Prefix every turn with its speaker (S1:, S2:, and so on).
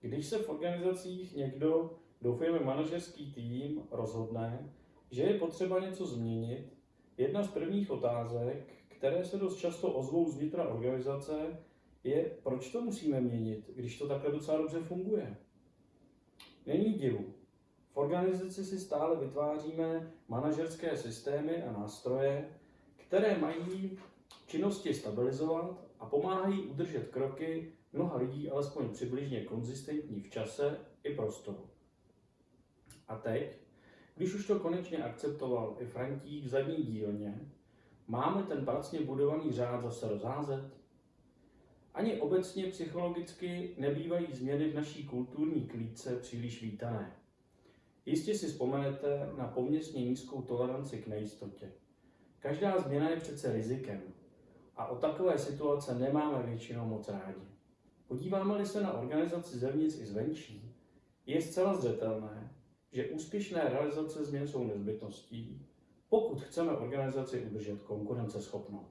S1: Když se v organizacích někdo, doufujeme manažerský tým, rozhodne, že je potřeba něco změnit, jedna z prvních otázek, které se dost často ozvou zvnitra organizace, je, proč to musíme měnit, když to takhle docela dobře funguje. Není divu. V organizaci si stále vytváříme manažerské systémy a nástroje, které mají činnosti stabilizovat a pomáhají udržet kroky mnoha lidí alespoň přibližně konzistentní v čase i prostoru. A teď, když už to konečně akceptoval i Frantík v zadní dílně, máme ten pracně budovaný řád zase rozházet? Ani obecně psychologicky nebývají změny v naší kulturní klídce příliš vítané. Jistě si vzpomenete na poměrně nízkou toleranci k nejistotě. Každá změna je přece rizikem a o takové situace nemáme většinou moc rádi. Podíváme-li se na organizaci zevnitř i zvenčí, je zcela zřetelné, že úspěšné realizace změn jsou nezbytností, pokud chceme organizaci udržet konkurenceschopnou.